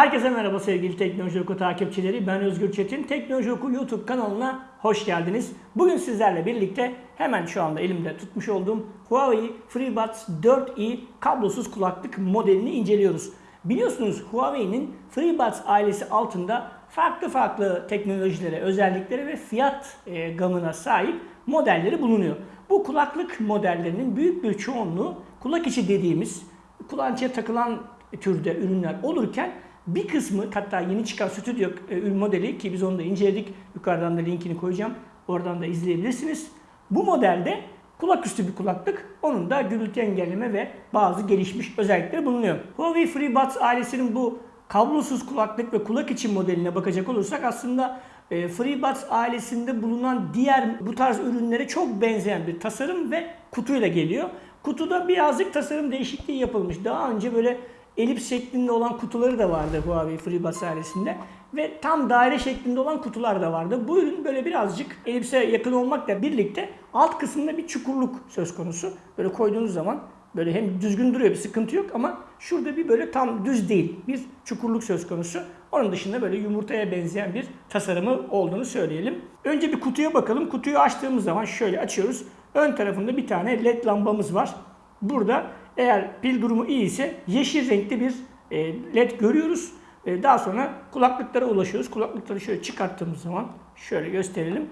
Herkese merhaba sevgili Teknoloji Oku takipçileri. Ben Özgür Çetin. Teknoloji Oku YouTube kanalına hoş geldiniz. Bugün sizlerle birlikte hemen şu anda elimde tutmuş olduğum Huawei FreeBuds 4i kablosuz kulaklık modelini inceliyoruz. Biliyorsunuz Huawei'nin FreeBuds ailesi altında farklı farklı teknolojilere, özelliklere ve fiyat e, gamına sahip modelleri bulunuyor. Bu kulaklık modellerinin büyük bir çoğunluğu kulak içi dediğimiz kulağınçaya takılan türde ürünler olurken bir kısmı hatta yeni çıkan stüdyo e, ürün modeli ki biz onu da inceledik. Yukarıdan da linkini koyacağım. Oradan da izleyebilirsiniz. Bu modelde kulak üstü bir kulaklık. Onun da gürültü engelleme ve bazı gelişmiş özellikleri bulunuyor. Huawei FreeBuds ailesinin bu kablosuz kulaklık ve kulak içi modeline bakacak olursak aslında e, FreeBuds ailesinde bulunan diğer bu tarz ürünlere çok benzeyen bir tasarım ve kutuyla geliyor. Kutuda birazcık tasarım değişikliği yapılmış. Daha önce böyle elips şeklinde olan kutuları da vardı Huawei FreeBuds ailesinde. Ve tam daire şeklinde olan kutular da vardı. Bu ürün böyle birazcık elipse yakın olmakla birlikte alt kısmında bir çukurluk söz konusu. Böyle koyduğunuz zaman böyle hem düzgün duruyor bir sıkıntı yok ama şurada bir böyle tam düz değil. Bir çukurluk söz konusu. Onun dışında böyle yumurtaya benzeyen bir tasarımı olduğunu söyleyelim. Önce bir kutuya bakalım. Kutuyu açtığımız zaman şöyle açıyoruz. Ön tarafında bir tane led lambamız var. Burada eğer pil durumu iyi ise yeşil renkli bir e, led görüyoruz. E, daha sonra kulaklıklara ulaşıyoruz. Kulaklıkları şöyle çıkarttığımız zaman şöyle gösterelim.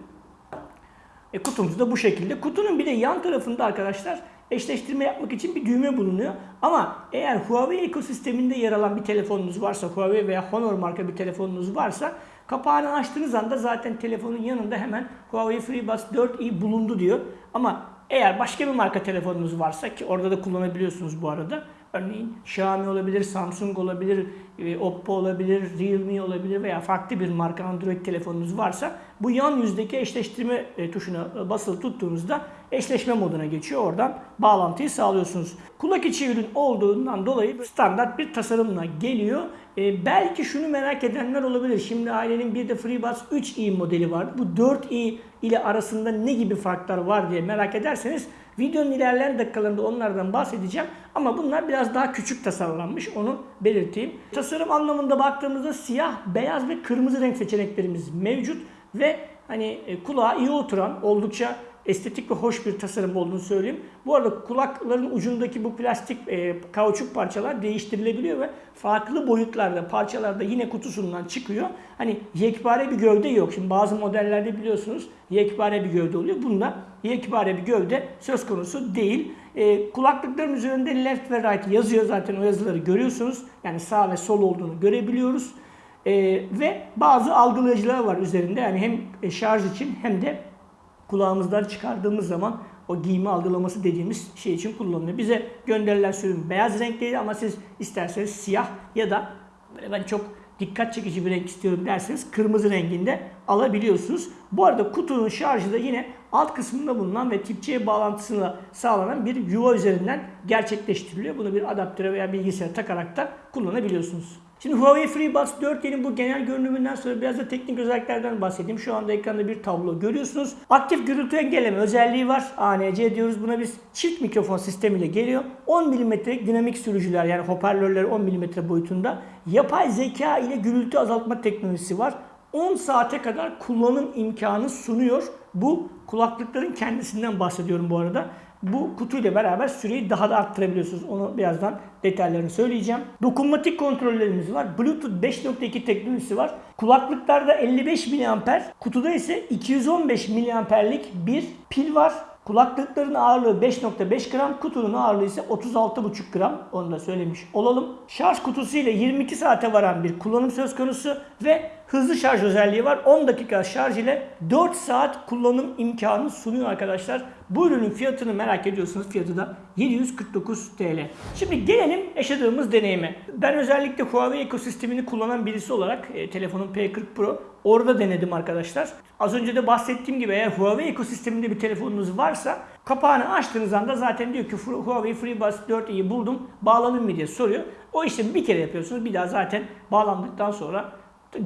E, kutumuz da bu şekilde. Kutunun bir de yan tarafında arkadaşlar eşleştirme yapmak için bir düğme bulunuyor. Ama eğer Huawei ekosisteminde yer alan bir telefonunuz varsa, Huawei veya Honor marka bir telefonunuz varsa kapağını açtığınız anda zaten telefonun yanında hemen Huawei FreeBuds 4i bulundu diyor. Ama eğer başka bir marka telefonunuz varsa ki orada da kullanabiliyorsunuz bu arada. Örneğin Xiaomi olabilir, Samsung olabilir, e, Oppo olabilir, Realme olabilir veya farklı bir marka Android telefonunuz varsa bu yan yüzdeki eşleştirme e, tuşuna e, basılı tuttuğunuzda eşleşme moduna geçiyor. Oradan bağlantıyı sağlıyorsunuz. Kulak içi ürün olduğundan dolayı standart bir tasarımla geliyor. E, belki şunu merak edenler olabilir. Şimdi ailenin bir de FreeBuds 3i modeli vardı. Bu 4i ile arasında ne gibi farklar var diye merak ederseniz videonun ilerleyen dakikalarında onlardan bahsedeceğim. Ama bunlar biraz daha küçük tasarlanmış. Onu belirteyim. Tasarım anlamında baktığımızda siyah, beyaz ve kırmızı renk seçeneklerimiz mevcut. Ve hani e, kulağa iyi oturan oldukça estetik ve hoş bir tasarım olduğunu söyleyeyim. Bu arada kulakların ucundaki bu plastik e, kauçuk parçalar değiştirilebiliyor ve farklı boyutlarda parçalarda yine kutusundan çıkıyor. Hani yekpare bir gövde yok. Şimdi bazı modellerde biliyorsunuz yekpare bir gövde oluyor. Bunda yekpare bir gövde söz konusu değil. E, kulaklıkların üzerinde left ve right yazıyor zaten o yazıları görüyorsunuz. Yani sağ ve sol olduğunu görebiliyoruz. E, ve bazı algılayıcılar var üzerinde. Yani hem şarj için hem de kulağımızdan çıkardığımız zaman o giyme algılaması dediğimiz şey için kullanılıyor. Bize gönderilen sürüm beyaz renkteydi ama siz isterseniz siyah ya da böyle ben çok dikkat çekici bir renk istiyorum derseniz kırmızı renginde alabiliyorsunuz. Bu arada kutunun şarjı da yine alt kısmında bulunan ve tip C bağlantısıyla sağlanan bir yuva üzerinden gerçekleştiriliyor. Bunu bir adaptöre veya bilgisayara takarak da kullanabiliyorsunuz. Şimdi Huawei FreeBuds 4'nin bu genel görünümünden sonra biraz da teknik özelliklerden bahsedeyim. Şu anda ekranda bir tablo görüyorsunuz. Aktif gürültü engelleme özelliği var. ANC diyoruz buna biz. Çift mikrofon sistemiyle geliyor. 10 mm'lik dinamik sürücüler yani hoparlörler 10 mm boyutunda. Yapay zeka ile gürültü azaltma teknolojisi var. 10 saate kadar kullanım imkanı sunuyor. Bu kulaklıkların kendisinden bahsediyorum bu arada bu kutuyla beraber süreyi daha da arttırabiliyorsunuz. Onu birazdan detaylarını söyleyeceğim. Dokunmatik kontrollerimiz var. Bluetooth 5.2 teknolojisi var. Kulaklıklarda 55 mAh, kutuda ise 215 mAh'lik bir pil var. Kulaklıkların ağırlığı 5.5 gram, kutunun ağırlığı ise 36.5 gram. Onu da söylemiş olalım. Şarj kutusu ile 22 saate varan bir kullanım söz konusu ve hızlı şarj özelliği var. 10 dakika şarj ile 4 saat kullanım imkanı sunuyor arkadaşlar. Bu ürünün fiyatını merak ediyorsanız fiyatı da 749 TL. Şimdi gelelim yaşadığımız deneyime. Ben özellikle Huawei ekosistemini kullanan birisi olarak e, telefonun P40 Pro orada denedim arkadaşlar. Az önce de bahsettiğim gibi eğer Huawei ekosisteminde bir telefonunuz varsa kapağını açtığınız anda zaten diyor ki Huawei FreeBuds 4i'yi buldum bağlanın mı diye soruyor. O işlemi bir kere yapıyorsunuz. Bir daha zaten bağlandıktan sonra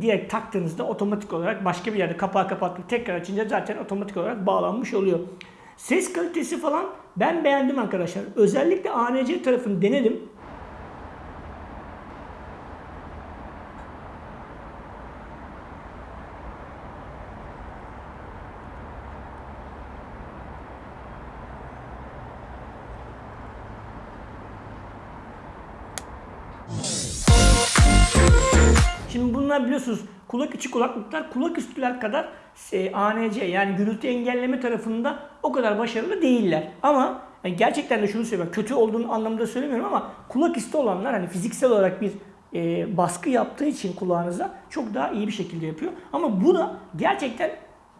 direkt taktığınızda otomatik olarak başka bir yerde kapağı kapattık tekrar açınca zaten otomatik olarak bağlanmış oluyor. Ses kalitesi falan ben beğendim arkadaşlar. Özellikle ANC tarafını denedim. Şimdi bunlar biliyorsunuz kulak içi kulaklıklar kulak üstüler kadar e, ANC yani gürültü engelleme tarafında o kadar başarılı değiller. Ama yani gerçekten de şunu söylüyorum. Kötü olduğunu anlamında söylemiyorum ama kulak üstü olanlar hani fiziksel olarak bir e, baskı yaptığı için kulağınıza çok daha iyi bir şekilde yapıyor. Ama bu da gerçekten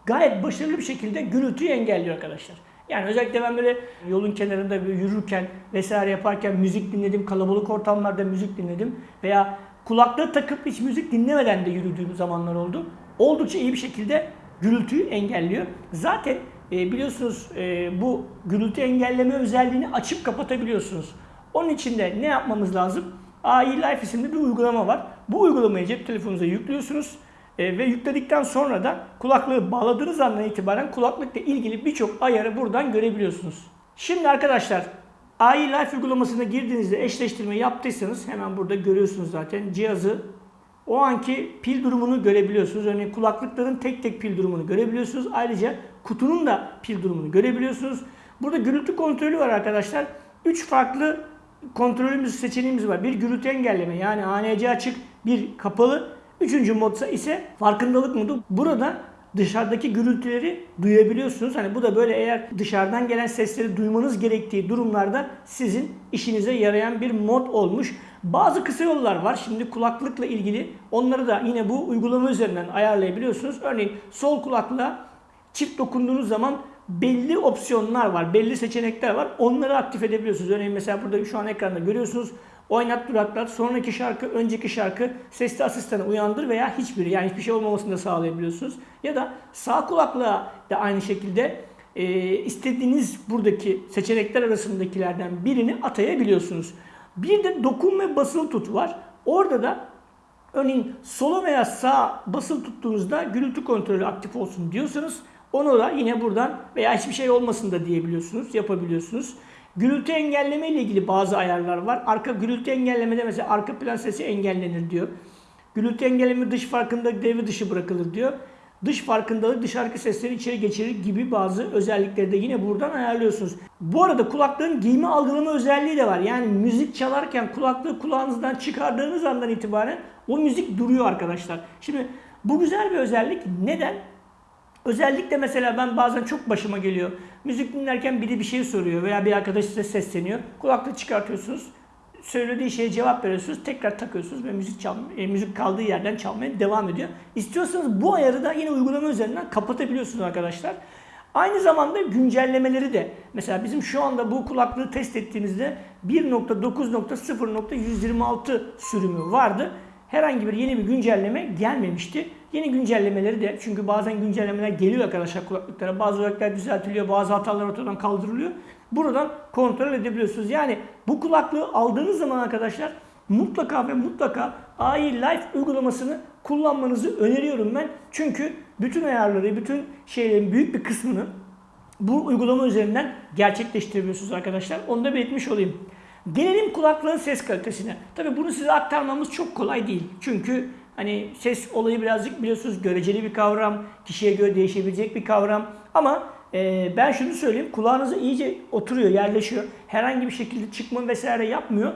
gayet başarılı bir şekilde gürültüyü engelliyor arkadaşlar. Yani özellikle ben böyle yolun kenarında yürürken vesaire yaparken müzik dinledim, kalabalık ortamlarda müzik dinledim veya kulaklığı takıp hiç müzik dinlemeden de yürüdüğüm zamanlar oldu. Oldukça iyi bir şekilde gürültüyü engelliyor. Zaten e, biliyorsunuz e, bu gürültü engelleme özelliğini açıp kapatabiliyorsunuz. Onun için de ne yapmamız lazım? AI Life isimli bir uygulama var. Bu uygulamayı cep telefonunuza yüklüyorsunuz. E, ve yükledikten sonra da kulaklığı bağladığınız andan itibaren kulaklıkla ilgili birçok ayarı buradan görebiliyorsunuz. Şimdi arkadaşlar AI Life uygulamasına girdiğinizde eşleştirme yaptıysanız hemen burada görüyorsunuz zaten cihazı o anki pil durumunu görebiliyorsunuz. Örneğin kulaklıkların tek tek pil durumunu görebiliyorsunuz. Ayrıca kutunun da pil durumunu görebiliyorsunuz. Burada gürültü kontrolü var arkadaşlar. 3 farklı kontrolümüz seçeneğimiz var. Bir gürültü engelleme yani ANC açık, bir kapalı. Üçüncü modsa ise farkındalık modu. Burada dışarıdaki gürültüleri duyabiliyorsunuz. Hani bu da böyle eğer dışarıdan gelen sesleri duymanız gerektiği durumlarda sizin işinize yarayan bir mod olmuş. Bazı kısa yollar var. Şimdi kulaklıkla ilgili onları da yine bu uygulama üzerinden ayarlayabiliyorsunuz. Örneğin sol kulaklığa çift dokunduğunuz zaman belli opsiyonlar var, belli seçenekler var. Onları aktif edebiliyorsunuz. Örneğin mesela burada şu an ekranda görüyorsunuz. Oynat duraklar, sonraki şarkı, önceki şarkı, sesli asistanı uyandır veya hiçbiri yani hiçbir şey olmamasını da sağlayabiliyorsunuz. Ya da sağ kulaklığa da aynı şekilde e, istediğiniz buradaki seçenekler arasındakilerden birini atayabiliyorsunuz. Bir de dokun ve basılı tut var. Orada da örneğin sola veya sağ basılı tuttuğunuzda gürültü kontrolü aktif olsun diyorsanız onu da yine buradan veya hiçbir şey olmasın da diyebiliyorsunuz, yapabiliyorsunuz. Gürültü engelleme ile ilgili bazı ayarlar var. Arka gürültü engellemede mesela arka plan sesi engellenir diyor. Gürültü engelleme dış farkındalık devre dışı bırakılır diyor. Dış farkındalık dışarıki sesleri içeri geçirir gibi bazı özellikleri de yine buradan ayarlıyorsunuz. Bu arada kulaklığın giyme algılama özelliği de var. Yani müzik çalarken kulaklığı kulağınızdan çıkardığınız andan itibaren o müzik duruyor arkadaşlar. Şimdi bu güzel bir özellik. Neden? Özellikle mesela ben bazen çok başıma geliyor. Müzik dinlerken biri bir şey soruyor veya bir arkadaş size sesleniyor. Kulaklığı çıkartıyorsunuz. Söylediği şeye cevap veriyorsunuz. Tekrar takıyorsunuz ve müzik çal e, müzik kaldığı yerden çalmaya devam ediyor. İstiyorsanız bu ayarı da yine uygulama üzerinden kapatabiliyorsunuz arkadaşlar. Aynı zamanda güncellemeleri de mesela bizim şu anda bu kulaklığı test ettiğimizde 1.9.0.126 sürümü vardı. Herhangi bir yeni bir güncelleme gelmemişti. Yeni güncellemeleri de çünkü bazen güncellemeler geliyor arkadaşlar kulaklıklara. Bazı özellikler düzeltiliyor, bazı hatalar ortadan kaldırılıyor. Buradan kontrol edebiliyorsunuz. Yani bu kulaklığı aldığınız zaman arkadaşlar mutlaka ve mutlaka AI Life uygulamasını kullanmanızı öneriyorum ben. Çünkü bütün ayarları, bütün şeylerin büyük bir kısmını bu uygulama üzerinden gerçekleştirebiliyorsunuz arkadaşlar. Onu da belirtmiş olayım. Gelelim kulaklığın ses kalitesine. Tabi bunu size aktarmamız çok kolay değil. Çünkü hani ses olayı birazcık biliyorsunuz göreceli bir kavram. Kişiye göre değişebilecek bir kavram. Ama e, ben şunu söyleyeyim. Kulağınıza iyice oturuyor, yerleşiyor. Herhangi bir şekilde çıkma vesaire yapmıyor.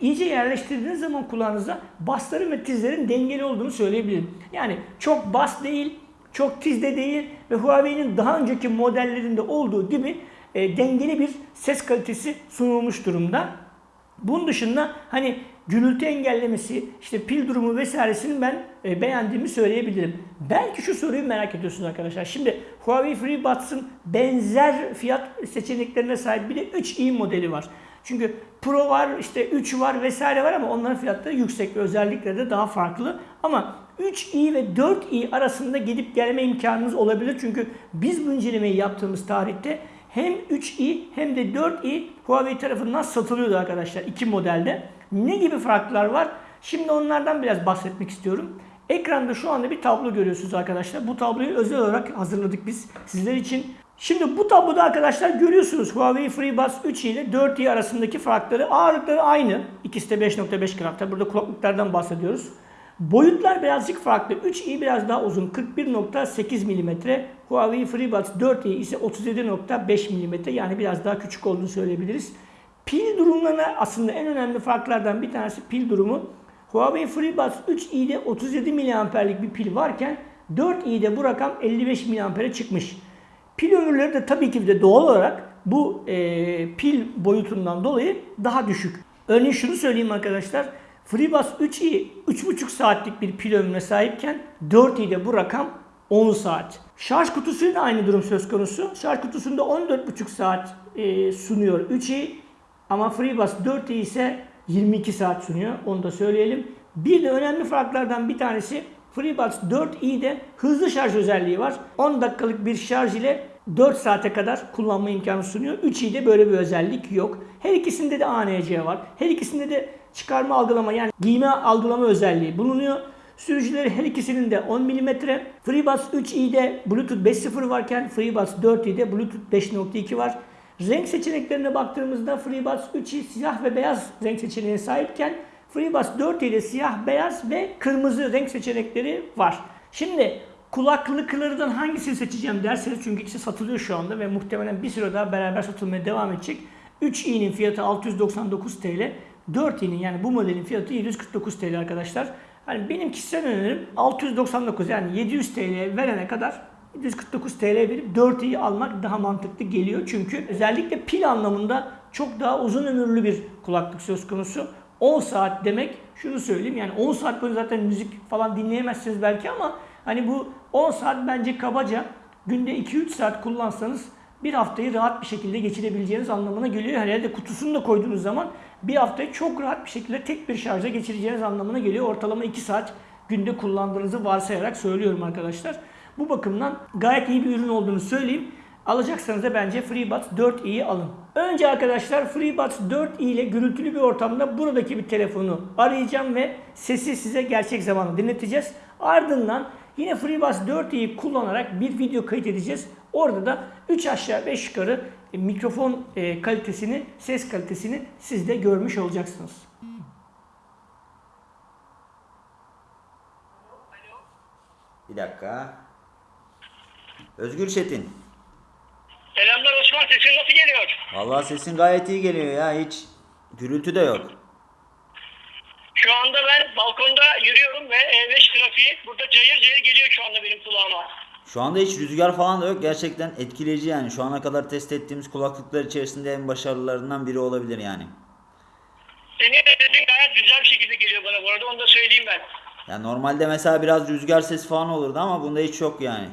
İyice yerleştirdiğiniz zaman kulağınıza basların ve tizlerin dengeli olduğunu söyleyebilirim. Yani çok bas değil, çok tiz de değil ve Huawei'nin daha önceki modellerinde olduğu gibi e, dengeli bir ses kalitesi sunulmuş durumda. Bunun dışında hani gürültü engellemesi, işte pil durumu vesairesini ben e, beğendiğimi söyleyebilirim. Belki şu soruyu merak ediyorsunuz arkadaşlar. Şimdi Huawei FreeBuds'ın benzer fiyat seçeneklerine sahip bir de 3i modeli var. Çünkü Pro var, işte 3 var vesaire var ama onların fiyatları yüksek ve özellikleri de daha farklı. Ama 3i ve 4i arasında gidip gelme imkanınız olabilir. Çünkü biz bu incelemeyi yaptığımız tarihte hem 3i hem de 4i Huawei tarafından satılıyordu arkadaşlar iki modelde. Ne gibi farklar var? Şimdi onlardan biraz bahsetmek istiyorum. Ekranda şu anda bir tablo görüyorsunuz arkadaşlar. Bu tabloyu özel olarak hazırladık biz sizler için. Şimdi bu tabloda arkadaşlar görüyorsunuz Huawei FreeBuds 3 ile 4i arasındaki farkları. Ağırlıkları aynı. İkisi de 5.5 gram. Burada kulaklıklardan bahsediyoruz. Boyutlar birazcık farklı. 3i biraz daha uzun 41.8 mm. Huawei FreeBuds 4i ise 37.5 mm. Yani biraz daha küçük olduğunu söyleyebiliriz. Pil durumlarına aslında en önemli farklardan bir tanesi pil durumu. Huawei FreeBuds 3i'de 37 miliamperlik bir pil varken 4i'de bu rakam 55 miliampere çıkmış. Pil ömürleri de tabii ki de doğal olarak bu e, pil boyutundan dolayı daha düşük. Örneğin şunu söyleyeyim arkadaşlar. FreeBuds 3i 3,5 saatlik bir pil ömrüne sahipken 4i'de bu rakam 10 saat. Şarj kutusuyla aynı durum söz konusu. Şarj kutusunda 14,5 saat e, sunuyor 3i ama FreeBuds 4i ise 22 saat sunuyor. Onu da söyleyelim. Bir de önemli farklardan bir tanesi FreeBuds 4i'de hızlı şarj özelliği var. 10 dakikalık bir şarj ile 4 saate kadar kullanma imkanı sunuyor. 3i'de böyle bir özellik yok. Her ikisinde de ANC var. Her ikisinde de çıkarma algılama yani giyme algılama özelliği bulunuyor. Sürücüleri her ikisinin de 10 mm. FreeBuds 3i'de Bluetooth 5.0 varken FreeBuds 4i'de Bluetooth 5.2 var. Renk seçeneklerine baktığımızda FreeBuds 3i siyah ve beyaz renk seçeneğine sahipken FreeBuds 4i'de siyah, beyaz ve kırmızı renk seçenekleri var. Şimdi kulaklıklardan hangisini seçeceğim derseniz çünkü ikisi satılıyor şu anda ve muhtemelen bir süre daha beraber satılmaya devam edecek. 3i'nin fiyatı 699 TL, 4i'nin yani bu modelin fiyatı 749 TL arkadaşlar. Hani benim kişisel önerim 699 yani 700 TL verene kadar 149 TL verip 4'yi almak daha mantıklı geliyor. Çünkü özellikle pil anlamında çok daha uzun ömürlü bir kulaklık söz konusu. 10 saat demek şunu söyleyeyim yani 10 saat boyunca zaten müzik falan dinleyemezsiniz belki ama hani bu 10 saat bence kabaca günde 2-3 saat kullansanız bir haftayı rahat bir şekilde geçirebileceğiniz anlamına geliyor. Herhalde kutusunu da koyduğunuz zaman bir haftayı çok rahat bir şekilde tek bir şarja geçireceğiniz anlamına geliyor. Ortalama 2 saat günde kullandığınızı varsayarak söylüyorum arkadaşlar. Bu bakımdan gayet iyi bir ürün olduğunu söyleyeyim. Alacaksanız da bence FreeBuds 4i'yi alın. Önce arkadaşlar FreeBuds 4i ile gürültülü bir ortamda buradaki bir telefonu arayacağım ve sesi size gerçek zamanlı dinleteceğiz. Ardından yine FreeBuds 4i'yi kullanarak bir video kayıt edeceğiz. Orada da 3 aşağı 5 yukarı e, mikrofon e, kalitesini, ses kalitesini siz de görmüş olacaksınız. Bir dakika. Özgür Çetin. Selamlar Osman sesin nasıl geliyor? Vallahi sesin gayet iyi geliyor ya. Hiç gürültü de yok. Şu anda ben balkonda yürüyorum ve E5 trafiği burada cayır cayır geliyor şu anda benim kulağıma. Şu anda hiç rüzgar falan da yok. Gerçekten etkileyici yani. Şu ana kadar test ettiğimiz kulaklıklar içerisinde en başarılılarından biri olabilir yani. Senin sesin gayet güzel bir şekilde geliyor bana bu arada onu da söyleyeyim ben. Ya normalde mesela biraz rüzgar sesi falan olurdu ama bunda hiç yok yani.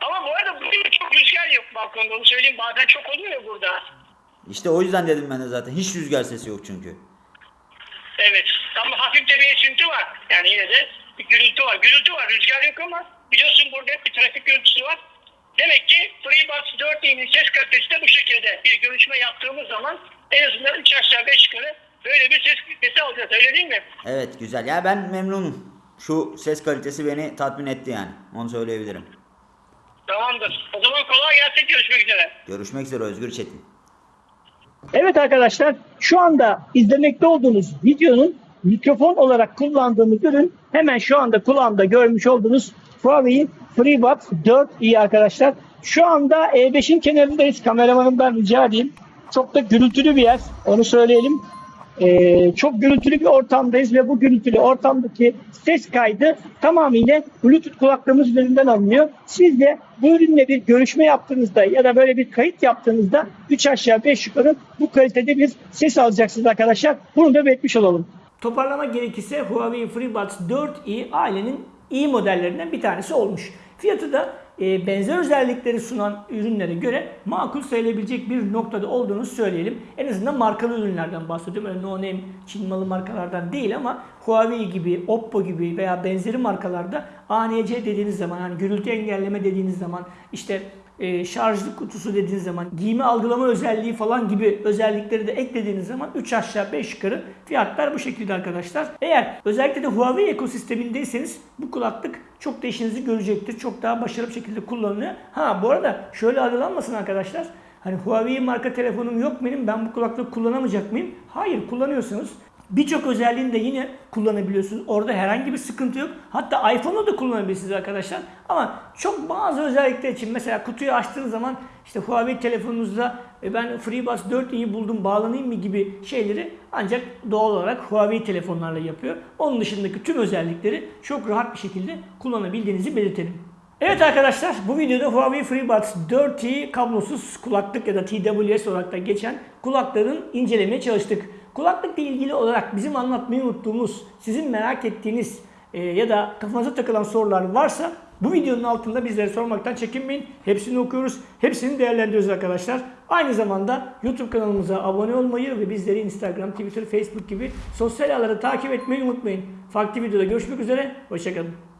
Ama bu arada bugün çok rüzgar yok balkonda onu söyleyeyim bazen çok oluyor ya burada. İşte o yüzden dedim ben de zaten. Hiç rüzgar sesi yok çünkü. Evet ama hafif de bir esinti var. Yani yine de bir gürültü var. Gürültü var rüzgar yok ama biliyorsun burada hep bir trafik gürültüsü var. Demek ki FreeBuds 4'inin ses kalitesi de bu şekilde. Bir görüşme yaptığımız zaman en azından 3 aşağı 5 yukarı böyle bir ses kalitesi alacağız öyle değil mi? Evet güzel. Ya ben memnunum. Şu ses kalitesi beni tatmin etti yani. Onu söyleyebilirim. Tamamdır. O zaman kolay gelsin görüşmek üzere. Görüşmek üzere Özgür Çetin. Evet arkadaşlar şu anda izlemekte olduğunuz videonun mikrofon olarak kullandığımız ürün hemen şu anda kulağımda görmüş olduğunuz Huawei FreeBuds 4i arkadaşlar. Şu anda E5'in kenarındayız. Kameramanımdan rica edeyim. Çok da gürültülü bir yer. Onu söyleyelim. Ee, çok gürültülü bir ortamdayız ve bu gürültülü ortamdaki ses kaydı tamamıyla Bluetooth kulaklığımız üzerinden alınıyor. Siz de bu ürünle bir görüşme yaptığınızda ya da böyle bir kayıt yaptığınızda 3 aşağı 5 yukarı bu kalitede bir ses alacaksınız arkadaşlar. Bunu da belirtmiş olalım. Toparlamak gerekirse Huawei FreeBuds 4i ailenin iyi modellerinden bir tanesi olmuş. Fiyatı da e, benzer özellikleri sunan ürünlere göre makul sayılabilecek bir noktada olduğunu söyleyelim. En azından markalı ürünlerden bahsediyorum. Öyle no name Çin malı markalardan değil ama Huawei gibi, Oppo gibi veya benzeri markalarda ANC dediğiniz zaman hani gürültü engelleme dediğiniz zaman işte e, şarjlı kutusu dediğiniz zaman giyme algılama özelliği falan gibi özellikleri de eklediğiniz zaman 3 aşağı 5 yukarı fiyatlar bu şekilde arkadaşlar. Eğer özellikle de Huawei ekosistemindeyseniz bu kulaklık çok da işinizi görecektir. Çok daha başarılı bir şekilde kullanılıyor. Ha bu arada şöyle algılanmasın arkadaşlar. Hani Huawei marka telefonum yok benim ben bu kulaklığı kullanamayacak mıyım? Hayır kullanıyorsunuz. Birçok özelliğini de yine kullanabiliyorsunuz. Orada herhangi bir sıkıntı yok. Hatta iPhone'u da kullanabilirsiniz arkadaşlar. Ama çok bazı özellikler için mesela kutuyu açtığınız zaman işte Huawei telefonunuzda e, ben FreeBuds 4i'yi buldum bağlanayım mı gibi şeyleri ancak doğal olarak Huawei telefonlarla yapıyor. Onun dışındaki tüm özellikleri çok rahat bir şekilde kullanabildiğinizi belirtelim. Evet arkadaşlar bu videoda Huawei FreeBuds 4i kablosuz kulaklık ya da TWS olarak da geçen kulakların incelemeye çalıştık. Kulaklıkla ilgili olarak bizim anlatmayı unuttuğumuz, sizin merak ettiğiniz e, ya da kafanıza takılan sorular varsa bu videonun altında bizlere sormaktan çekinmeyin. Hepsini okuyoruz, hepsini değerlendiriyoruz arkadaşlar. Aynı zamanda YouTube kanalımıza abone olmayı ve bizleri Instagram, Twitter, Facebook gibi sosyal ağları takip etmeyi unutmayın. Farklı videoda görüşmek üzere, hoşçakalın.